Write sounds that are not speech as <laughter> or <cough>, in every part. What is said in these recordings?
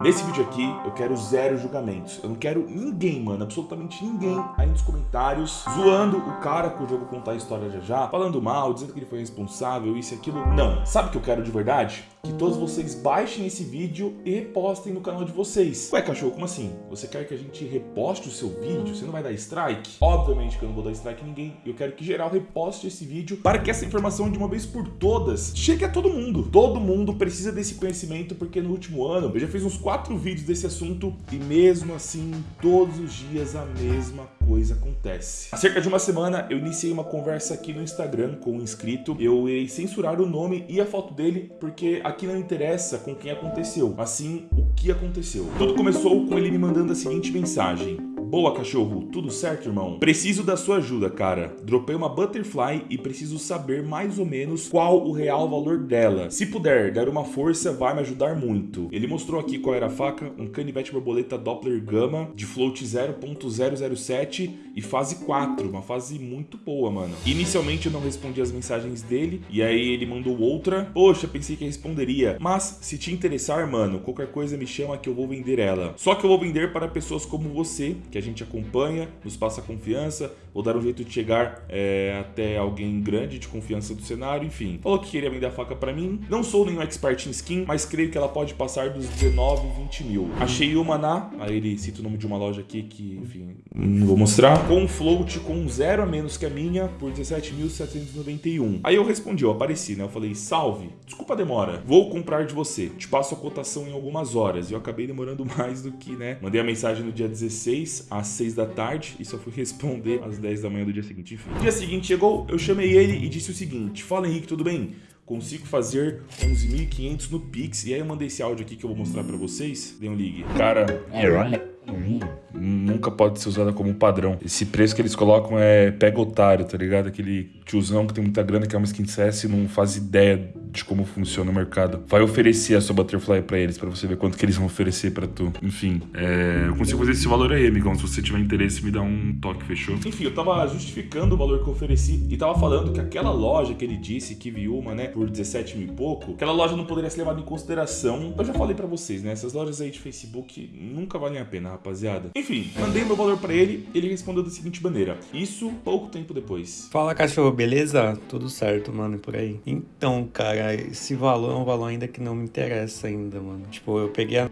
Nesse vídeo aqui, eu quero zero julgamentos. Eu não quero ninguém, mano, absolutamente ninguém aí nos comentários zoando o cara que o jogo contar a história já já, falando mal, dizendo que ele foi responsável, isso e aquilo. Não. Sabe o que eu quero de verdade? Que todos vocês baixem esse vídeo e repostem no canal de vocês. Ué, cachorro, como assim? Você quer que a gente reposte o seu vídeo? Você não vai dar strike? Obviamente que eu não vou dar strike em ninguém. Eu quero que geral reposte esse vídeo para que essa informação de uma vez por todas chegue a todo mundo. Todo mundo precisa desse conhecimento porque no último ano eu já fiz uns quatro vídeos desse assunto e mesmo assim, todos os dias a mesma coisa acontece. Há cerca de uma semana eu iniciei uma conversa aqui no Instagram com um inscrito. Eu irei censurar o nome e a foto dele porque aqui não interessa com quem aconteceu, assim o que aconteceu. Tudo começou com ele me mandando a seguinte mensagem. Boa, cachorro. Tudo certo, irmão? Preciso da sua ajuda, cara. Dropei uma Butterfly e preciso saber mais ou menos qual o real valor dela. Se puder dar uma força, vai me ajudar muito. Ele mostrou aqui qual era a faca, um canivete borboleta Doppler Gama de float 0.007 e fase 4, uma fase muito boa, mano. Inicialmente eu não respondi as mensagens dele e aí ele mandou outra. Poxa, pensei que responderia. Mas se te interessar, mano, qualquer coisa me chama que eu vou vender ela. Só que eu vou vender para pessoas como você, que que a gente acompanha, nos passa confiança, vou dar um jeito de chegar é, até alguém grande de confiança do cenário, enfim. Falou que queria vender a faca pra mim. Não sou nenhum expert em skin, mas creio que ela pode passar dos 19, 20 mil. Achei uma na, aí ele cita o nome de uma loja aqui que, enfim, não vou mostrar, com float com zero a menos que a minha por 17.791. Aí eu respondi, eu apareci, né? Eu falei, salve, desculpa a demora, vou comprar de você, te passo a cotação em algumas horas. E eu acabei demorando <laughs> mais do que, né? Mandei a mensagem no dia 16, às 6 da tarde e só fui <laughs> responder às 10 da manhã do dia seguinte. Enfim. dia seguinte chegou, eu chamei ele e disse o seguinte: Fala Henrique, tudo bem? Consigo fazer 11.500 no Pix. E aí eu mandei esse áudio aqui que eu vou mostrar pra vocês. Dê um ligue. Cara, nunca pode ser usada como padrão. Esse preço que eles colocam é pega otário, tá ligado? Aquele tiozão que tem muita grana, que é uma skin CS e não faz ideia de como funciona o mercado. Vai oferecer a sua Butterfly pra eles, pra você ver quanto que eles vão oferecer pra tu. Enfim, é... eu consigo fazer esse valor aí, amigão. Se você tiver interesse, me dá um toque, fechou? Enfim, eu tava justificando o valor que eu ofereci e tava falando que aquela loja que ele disse que viu uma, né, por 17 mil e pouco, aquela loja não poderia ser levada em consideração. Eu já falei pra vocês, né, essas lojas aí de Facebook nunca valem a pena, rapaziada. Enfim, mandei meu valor pra ele, ele respondeu da seguinte maneira. Isso pouco tempo depois. Fala, cachorro, beleza? Tudo certo, mano, por aí. Então, cara, esse valor é um valor ainda que não me interessa ainda, mano. Tipo, eu peguei a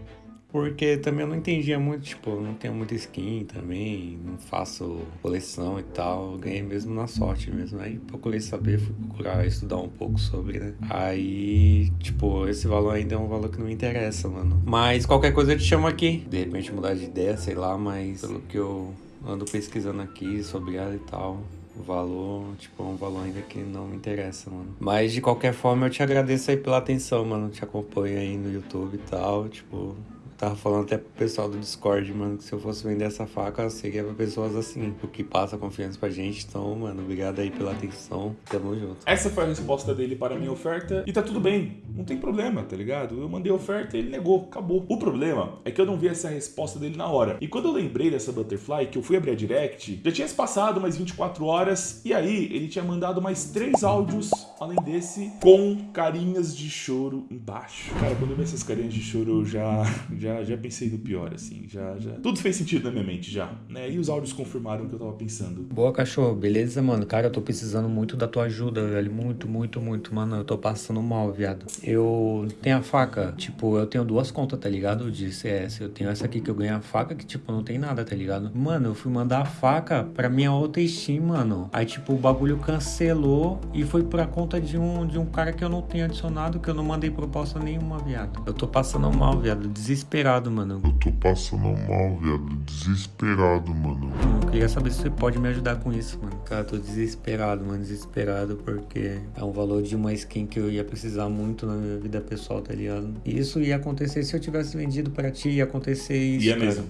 porque também eu não entendia muito, tipo, eu não tenho muita skin também, não faço coleção e tal, eu ganhei mesmo na sorte mesmo. Aí procurei saber, fui procurar estudar um pouco sobre, né? Aí, tipo, esse valor ainda é um valor que não me interessa, mano. Mas qualquer coisa eu te chamo aqui. De repente mudar de ideia, sei lá, mas pelo que eu ando pesquisando aqui sobre ela e tal, o valor, tipo, é um valor ainda que não me interessa, mano. Mas de qualquer forma eu te agradeço aí pela atenção, mano. Te acompanho aí no YouTube e tal, tipo, Tava falando até pro pessoal do Discord, mano, que se eu fosse vender essa faca, seria pra pessoas assim, o que passa confiança pra gente. Então, mano, obrigado aí pela atenção. Tamo junto. Essa foi a resposta dele para a minha oferta e tá tudo bem. Não tem problema, tá ligado? Eu mandei oferta ele negou, acabou. O problema é que eu não vi essa resposta dele na hora. E quando eu lembrei dessa Butterfly, que eu fui abrir a direct, já tinha se passado mais 24 horas e aí ele tinha mandado mais três áudios, além desse, com carinhas de choro embaixo. Cara, quando eu vi essas carinhas de choro, eu já, já já, já pensei no pior, assim, já, já... Tudo fez sentido na minha mente já, né? E os áudios confirmaram o que eu tava pensando. Boa, cachorro, beleza, mano? Cara, eu tô precisando muito da tua ajuda, velho, muito, muito, muito, mano, eu tô passando mal, viado. Eu tenho a faca, tipo, eu tenho duas contas, tá ligado? De CS, eu tenho essa aqui que eu ganho a faca, que, tipo, não tem nada, tá ligado? Mano, eu fui mandar a faca pra minha outra Steam, mano. Aí, tipo, o bagulho cancelou e foi pra conta de um, de um cara que eu não tenho adicionado, que eu não mandei proposta nenhuma, viado. Eu tô passando mal, viado, desesperado mano. Eu tô passando mal, viado. Desesperado, mano. Eu queria saber se você pode me ajudar com isso, mano. Cara, tô desesperado, mano. Desesperado porque é um valor de uma skin que eu ia precisar muito na vida pessoal, tá ligado? Isso ia acontecer se eu tivesse vendido pra ti, ia acontecer isso. Ia cara. mesmo.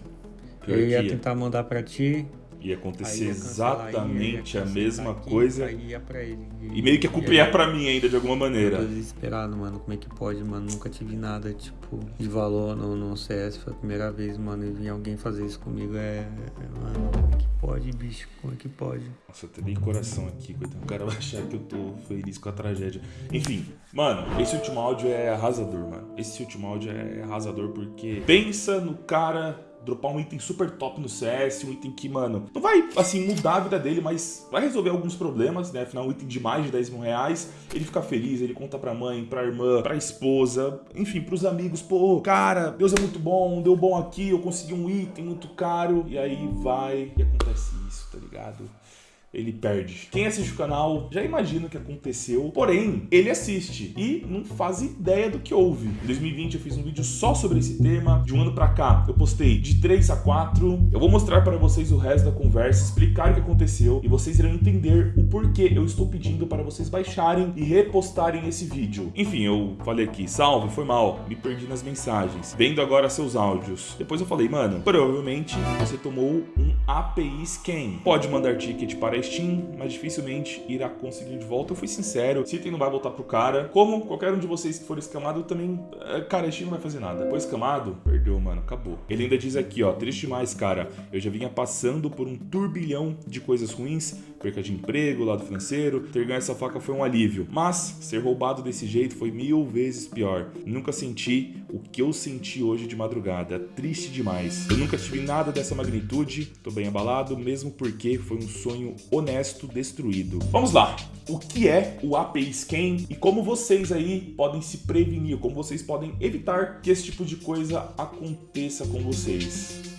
Pior eu ia tentar mandar pra ti ia acontecer ia cancelar, exatamente ia a mesma aqui, coisa. Ia pra ele. E meio que a culpa ia pra mim ainda, de alguma Eu maneira. tô desesperado, mano. Como é que pode, mano? Nunca tive nada, tipo, de valor no, no CS. Foi a primeira vez, mano. E vir alguém fazer isso comigo é. é, Mano, pode, bicho? Como é que pode? Nossa, eu tenho coração aqui, coitado. O cara vai achar que eu tô feliz com a tragédia. Enfim, mano, esse último áudio é arrasador, mano. Esse último áudio é arrasador porque pensa no cara dropar um item super top no CS, um item que, mano, não vai, assim, mudar a vida dele, mas vai resolver alguns problemas, né? Afinal, um item de mais de 10 mil reais, ele fica feliz, ele conta pra mãe, pra irmã, pra esposa, enfim, pros amigos, pô, cara, Deus é muito bom, deu bom aqui, eu consegui um item muito caro, e aí vai e acontece isso, tá ligado? Ele perde. Quem assiste o canal já imagina o que aconteceu, porém, ele assiste e não faz ideia do que houve. Em 2020 eu fiz um vídeo só sobre esse tema, de um ano pra cá eu postei de 3 a 4. Eu vou mostrar para vocês o resto da conversa, explicar o que aconteceu e vocês irão entender o porquê eu estou pedindo para vocês baixarem e repostarem esse vídeo. Enfim, eu falei aqui, salve, foi mal, me perdi nas mensagens. Vendo agora seus áudios. Depois eu falei, mano, provavelmente você tomou um API scan. Pode mandar ticket para Steam, mas dificilmente irá conseguir de volta. Eu fui sincero, se não vai voltar pro cara. Como qualquer um de vocês que for escamado, também. eh, Cara, a Steam não vai fazer nada. Foi escamado? Perdeu, mano, acabou. Ele ainda diz aqui, ó, triste demais, cara. Eu já vinha passando por um turbilhão de coisas ruins, perca de emprego, lado financeiro. Ter ganho essa faca foi um alívio. Mas ser roubado desse jeito foi mil vezes pior. Nunca senti o que eu senti hoje de madrugada. Triste demais. Eu nunca tive nada dessa magnitude. Tô bem abalado, mesmo porque foi um sonho honesto destruído. Vamos lá. O que é o API Scan e como vocês aí podem se prevenir, como vocês podem evitar que esse tipo de coisa aconteça com vocês.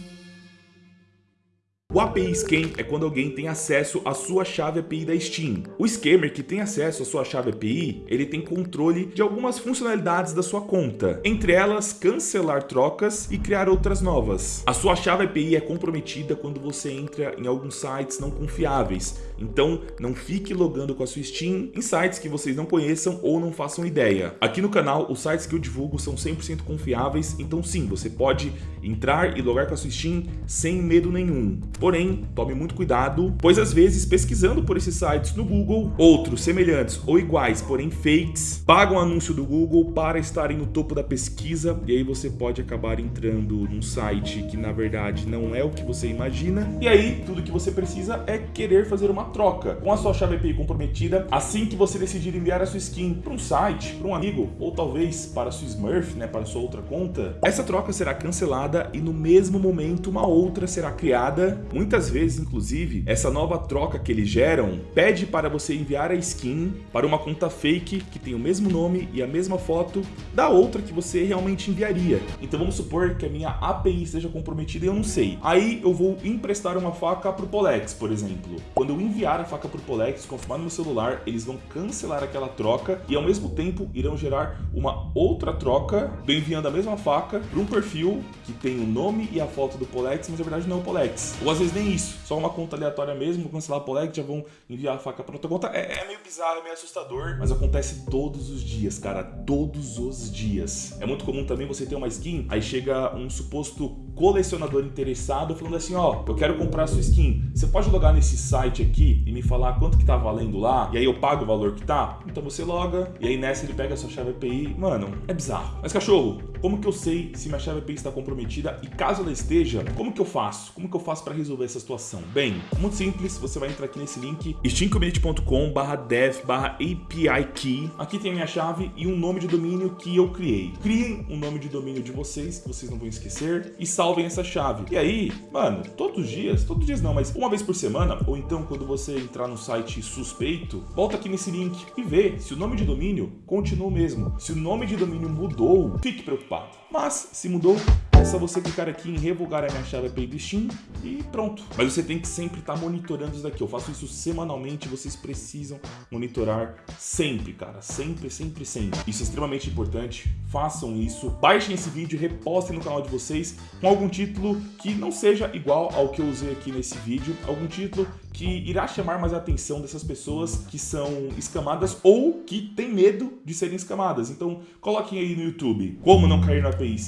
O API Scan é quando alguém tem acesso à sua chave API da Steam. O scammer que tem acesso à sua chave API, ele tem controle de algumas funcionalidades da sua conta, entre elas cancelar trocas e criar outras novas. A sua chave API é comprometida quando você entra em alguns sites não confiáveis, então não fique logando com a sua Steam em sites que vocês não conheçam ou não façam ideia. Aqui no canal, os sites que eu divulgo são 100% confiáveis, então sim, você pode entrar e logar com a sua Steam sem medo nenhum. Porém, tome muito cuidado, pois às vezes pesquisando por esses sites no Google, outros semelhantes ou iguais, porém fakes, pagam anúncio do Google para estarem no topo da pesquisa e aí você pode acabar entrando num site que na verdade não é o que você imagina. E aí, tudo que você precisa é querer fazer uma troca com a sua chave API comprometida assim que você decidir enviar a sua skin para um site, para um amigo ou talvez para a sua Smurf, né, para a sua outra conta. Essa troca será cancelada e no mesmo momento uma outra será criada Muitas vezes, inclusive, essa nova troca que eles geram pede para você enviar a skin para uma conta fake que tem o mesmo nome e a mesma foto da outra que você realmente enviaria. Então vamos supor que a minha API esteja comprometida e eu não sei. Aí eu vou emprestar uma faca pro Polex, por exemplo. Quando eu enviar a faca pro Polex, confirmar no meu celular, eles vão cancelar aquela troca e ao mesmo tempo irão gerar uma outra troca, enviando a mesma faca para um perfil que tem o nome e a foto do Polex, mas na verdade não é o Polex. Ou às vezes nem isso, só uma conta aleatória mesmo, vou cancelar a Polex, já vão enviar a faca para outra conta. É, é meio bizarro, é meio assustador, mas acontece todos os dias, cara, todos os dias. É muito comum também você ter uma skin, aí chega um suposto colecionador interessado falando assim, ó, eu quero comprar a sua skin, você pode logar nesse site aqui e me falar quanto que tá valendo lá, e aí eu pago o valor que tá? Então você loga, e aí nessa ele pega a sua chave API, mano, é bizarro. Mas cachorro, como que eu sei se minha chave API está comprometida e caso ela esteja, como que eu faço? Como que eu faço para resolver essa situação? Bem, muito simples, você vai entrar aqui nesse link steamcommunity.com barra dev barra API key. Aqui tem a minha chave e um nome de domínio que eu criei. Criem um nome de domínio de vocês, que vocês não vão esquecer, e salvem essa chave. E aí, mano, todos os dias, todos os dias não, mas uma vez por semana, ou então quando você entrar no site suspeito, volta aqui nesse link e vê se o nome de domínio continua o mesmo. Se o nome de domínio mudou, fique preocupado. Mas, se mudou, é só você clicar aqui em revogar a minha chave Steam e pronto. Mas você tem que sempre estar monitorando isso daqui. Eu faço isso semanalmente, vocês precisam monitorar sempre, cara. Sempre, sempre, sempre. Isso é extremamente importante. Façam isso. Baixem esse vídeo repostem no canal de vocês com algum título que não seja igual ao que eu usei aqui nesse vídeo. Algum título que irá chamar mais a atenção dessas pessoas que são escamadas ou que têm medo de serem escamadas. Então, coloquem aí no YouTube como não cair no API.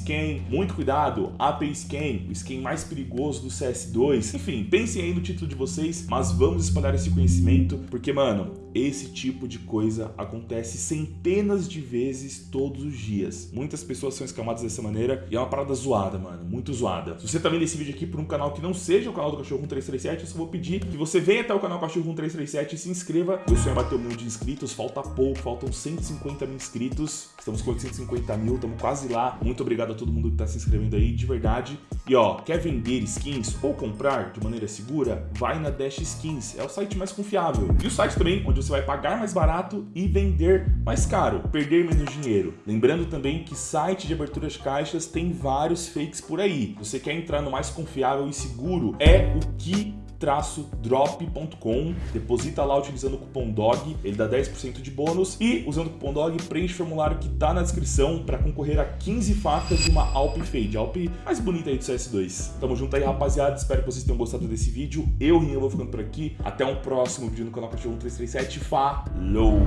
Muito cuidado considerado AP Scan, o scan mais perigoso do CS2. Enfim, pensem aí no título de vocês, mas vamos espalhar esse conhecimento, porque, mano, esse tipo de coisa acontece centenas de vezes todos os dias. Muitas pessoas são escamadas dessa maneira e é uma parada zoada, mano, muito zoada. Se você tá vendo esse vídeo aqui por um canal que não seja o canal do Cachorro 1337, eu só vou pedir que você venha até o canal Cachorro 1337 e se inscreva. Meu sonho é bater um milhão de inscritos, falta pouco, faltam 150 mil inscritos. Estamos com 850 mil, estamos quase lá. Muito obrigado a todo mundo que tá se inscrevendo aí, de verdade. E ó, quer vender skins ou comprar de maneira segura? Vai na Dash Skins, é o site mais confiável. E o site também onde você vai pagar mais barato e vender mais caro, perder menos dinheiro. Lembrando também que site de abertura de caixas tem vários fakes por aí. Você quer entrar no mais confiável e seguro, é o que drop.com, deposita lá utilizando o cupom DOG, ele dá 10% de bônus. E usando o cupom DOG preenche o formulário que tá na descrição para concorrer a 15 facas de uma Alp Fade, Alp mais bonita aí do CS2. Tamo junto aí rapaziada, espero que vocês tenham gostado desse vídeo, eu, Rinha, vou ficando por aqui, até um próximo vídeo no canal Cachorro 1337, falou!